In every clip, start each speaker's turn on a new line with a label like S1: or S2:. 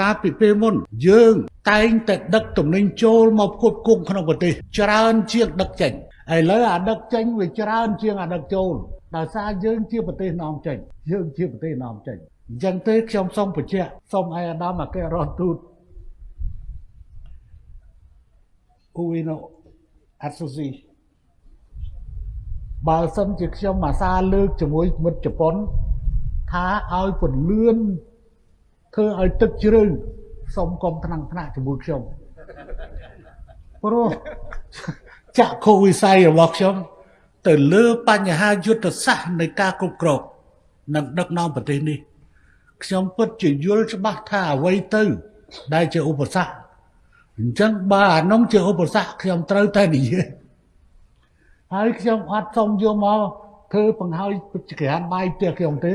S1: កាលពីពេលមុន យើងតែងតែដឹកទំនិញចូលមកផ្គត់ផ្គង់ក្នុងប្រទេស ច្រើនជាងដឹកចេញឥឡូវអាដឹកចេញវាច្រើនជាងអាដឹកចូលដោយសារយើងជាប្រទេសនាំចេញយើងជាប្រទេសនាំចេញអញ្ចឹងទេខ្ញុំសូមបញ្ជាក់សូមឲ្យអាដាមអគ្គរដ្ឋទូត Ueno Atsushi បើសិនជាខ្ញុំអាសាលើកជាមួយមិត្តជប៉ុនថាឲ្យពន្លឿន ធ្វើឲ្យទឹកជ្រៅសុំកុំថ្នាំងថ្នាក់ជាមួយខ្ញុំព្រោះចាក់ខូវិស័យរបស់ខ្ញុំ ទៅលើបញ្ហាយុទ្ធសាស្ត្រនៃការគ្រប់គ្រងនិងដឹកនាំប្រទេសនេះខ្ញុំពិតជាយល់ច្បាស់ថាអ្វីទៅ ដែលជាឧបសគ្គអញ្ចឹងបើអានោះជាឧបសគ្គខ្ញុំត្រូវតែនិយាយហើយខ្ញុំអត់សុំយកមកធ្វើបង្ហើយក្រានបាយផ្ទះខ្ញុំទេ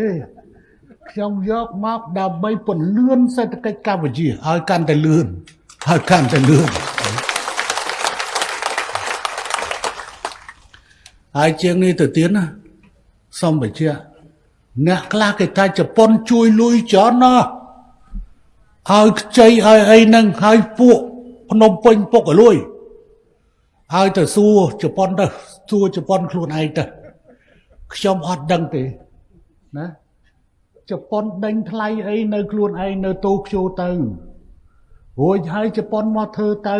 S1: ខ្ញុំយកមកដើម្បីពន្លឿនសេដ្ឋកិច្ចកម្ពុជាឲ្យកាន់តែលឿនឲ្យកាន់តែលឿនហើយជាងនេះទៅទៀតណាសូមបញ្ជាក់អ្នកខ្លះគេថាជប៉ុនជួយលុយច្រើនណាស់ឲ្យខ្ចីឲ្យអីហ្នឹងឲ្យពួកភ្នំពេញពុកឲ្យលុយហើយទៅសួរជប៉ុនទៅសួរជប៉ុនខ្លួនឯងទៅខ្ញុំអត់ដឹងទេណា ជប៉ុនដេញថ្លៃអីនៅខ្លួនឯងនៅតូក្យូទៅរួចហើយជប៉ុនមកធ្វើទៅ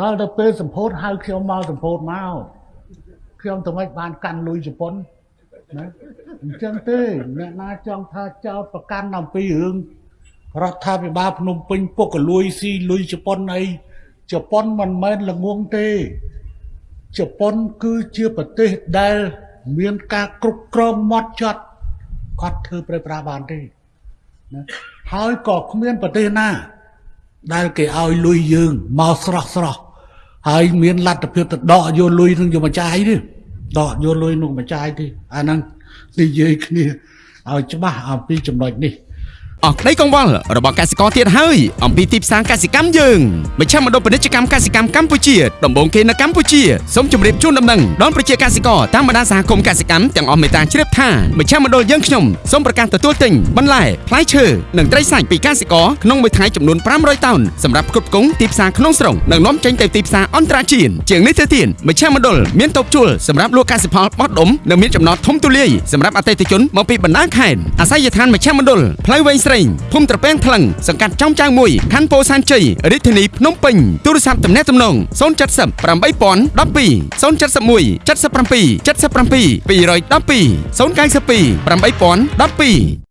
S1: ដល់ទៅពេលសម្ពោធហៅខ្ញុំមកសម្ពោធមកខ្ញុំទៅមិនបានកាន់លុយជប៉ុនណាអញ្ចឹងទេអ្នកណាចង់ថាចោតប្រកាន់អំពីរឿងរដ្ឋាភិបាលភ្នំពេញពុកកលួយស៊ីលុយជប៉ុនអីជប៉ុនមិនមែនល្ងងទេជប៉ុនគឺជាប្រទេសដែលមានការគ្រប់គ្រងម៉ត់ចត់ គាត់ធ្វើប្រេប្រាបានទេណាហើយក៏គ្មានប្រទេសណា ដែលគេឲ្យលុយយើងមកស្រស់ស្រស់ហើយមានលទ្ធភាពទៅដកយកលុយនឹងយកមកចាយទេដកយកលុយនោះមកចាយទេអាហ្នឹងនិយាយគ្នាឲ្យច្បាស់អំពីចំណុចនេះ
S2: អស់ក្តីកង្វល់របស់កសិករទៀតហើយអំពីទីផ្សារកសិកម្មយើងមជ្ឈមណ្ឌលពាណិជ្ជកម្មកសិកម្មកម្ពុជាដំបូងគេនៅកម្ពុជាសូមជម្រាបជូនដំណឹងដល់ប្រជាកសិករតាមបណ្ដាសហគមន៍កសិកម្មទាំងអស់មេត្តាជ្រាបថាមជ្ឈមណ្ឌលយើងខ្ញុំសូមប្រកាសទទួលទិញបន្លែផ្លែឈើនិងត្រីសាច់ពីកសិករក្នុងមួយថ្ងៃចំនួន500តោនសម្រាប់ផ្គត់ផ្គង់ទីផ្សារក្នុងស្រុកនិងនាំចេញទៅទីផ្សារអន្តរជាតិជាងនេះទៅទៀតមជ្ឈមណ្ឌលមានតូបជួលសម្រាប់លក់កសិផលបោះដុំនិងមានចំណតធំទូលាយសម្រាប់អតិថិជនមកពីបណ្ដាខេត្តអាស័យដ្ឋានមជ្ឈមណ្ឌលផ្លូវវែងស្រីភូមិត្រពាំងថ្លឹងសង្កាត់ចំចៅមួយខណ្ឌពោធិ៍សែនជ័យរាជធានីភ្នំពេញទូរស័ព្ទទំនាក់ទំនង070 8012 071 77 77 212 092 8012